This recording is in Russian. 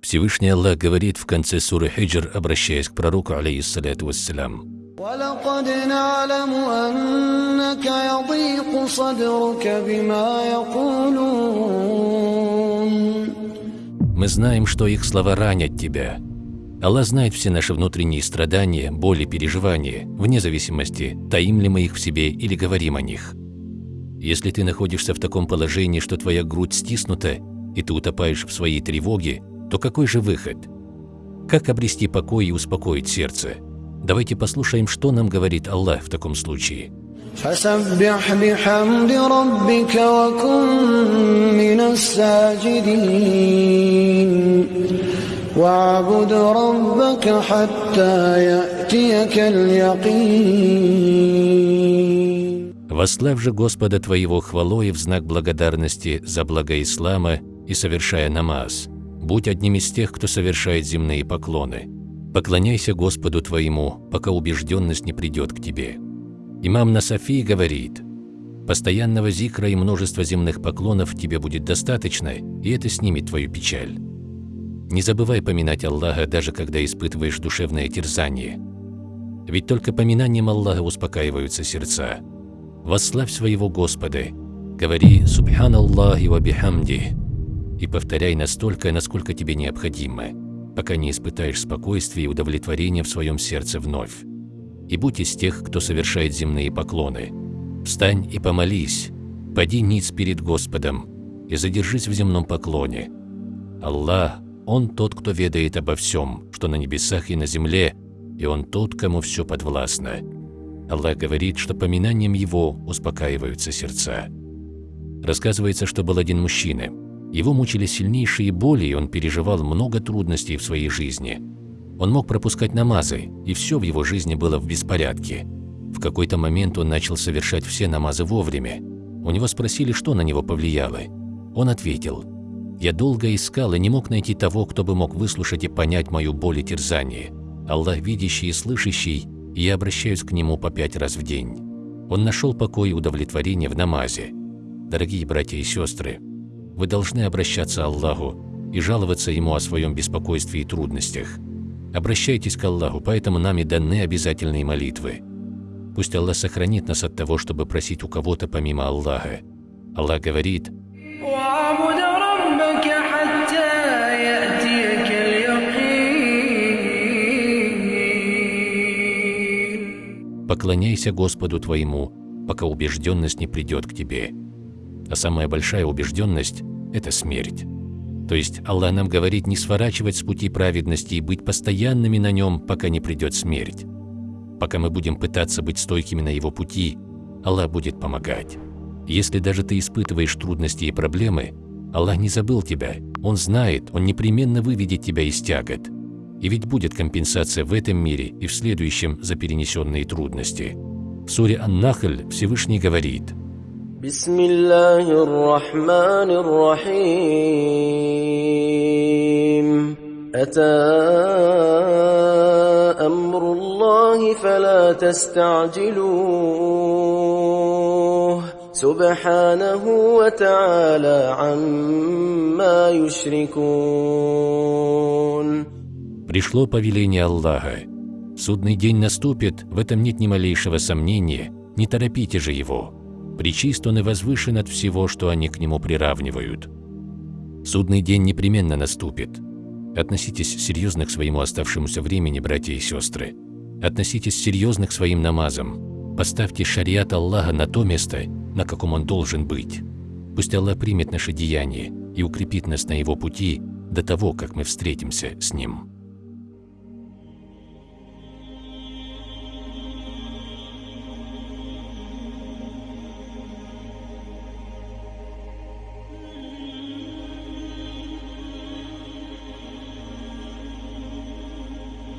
Всевышний Аллах говорит в конце суры Хиджр, обращаясь к пророку, алейхиссалату вассалям. Мы знаем, что их слова ранят тебя. Аллах знает все наши внутренние страдания, боли, переживания, вне зависимости, таим ли мы их в себе или говорим о них. Если ты находишься в таком положении, что твоя грудь стиснута, и ты утопаешь в своей тревоге, то какой же выход? Как обрести покой и успокоить сердце? Давайте послушаем, что нам говорит Аллах в таком случае. فسبح بحمد ربك وكن من الساجدين واعبد ربك حتى يأتيك اليقين Восславь же Господа твоего хвалой в знак благодарности за благо ислама и совершая намаз. Будь одним из тех, кто совершает земные поклоны. Поклоняйся Господу твоему, пока убежденность не придет к тебе. Имам Насафи говорит, «Постоянного зикра и множества земных поклонов тебе будет достаточно, и это снимет твою печаль». Не забывай поминать Аллаха, даже когда испытываешь душевное терзание. Ведь только поминанием Аллаха успокаиваются сердца. Восславь своего Господа, говори «Субханаллахи ва бихамди» и повторяй настолько, насколько тебе необходимо, пока не испытаешь спокойствия и удовлетворения в своем сердце вновь и будь из тех, кто совершает земные поклоны. Встань и помолись, поди ниц перед Господом и задержись в земном поклоне. Аллах, Он тот, кто ведает обо всем, что на небесах и на земле, и Он тот, кому все подвластно. Аллах говорит, что поминанием Его успокаиваются сердца. Рассказывается, что был один мужчина. Его мучили сильнейшие боли, и он переживал много трудностей в своей жизни – он мог пропускать намазы, и все в его жизни было в беспорядке. В какой-то момент он начал совершать все намазы вовремя. У него спросили, что на него повлияло. Он ответил, «Я долго искал и не мог найти того, кто бы мог выслушать и понять мою боль и терзание. Аллах видящий и слышащий, и я обращаюсь к Нему по пять раз в день». Он нашел покой и удовлетворение в намазе. Дорогие братья и сестры, вы должны обращаться к Аллаху и жаловаться Ему о своем беспокойстве и трудностях. Обращайтесь к Аллаху, поэтому нами даны обязательные молитвы. Пусть Аллах сохранит нас от того, чтобы просить у кого-то помимо Аллаха. Аллах говорит, «Поклоняйся Господу твоему, пока убежденность не придет к тебе». А самая большая убежденность – это смерть. То есть Аллах нам говорит не сворачивать с пути праведности и быть постоянными на нем, пока не придет смерть. Пока мы будем пытаться быть стойкими на его пути, Аллах будет помогать. Если даже ты испытываешь трудности и проблемы, Аллах не забыл тебя, Он знает, Он непременно выведет тебя из тягот. И ведь будет компенсация в этом мире и в следующем за перенесенные трудности. В суре Ан-Нахль Всевышний говорит – بسم الله الرحمن الرحيم أتى أمر الله فلا تستعجلوه سبحانه وتعالى عما يشركون Пришло повеление Аллаха. Судный день наступит, в этом нет ни малейшего сомнения, не торопите же его. Причист он и возвышен от всего, что они к нему приравнивают. Судный день непременно наступит. Относитесь серьезно к своему оставшемуся времени, братья и сестры. Относитесь серьезно к своим намазам. Поставьте шариат Аллаха на то место, на каком он должен быть. Пусть Аллах примет наши деяния и укрепит нас на его пути до того, как мы встретимся с Ним.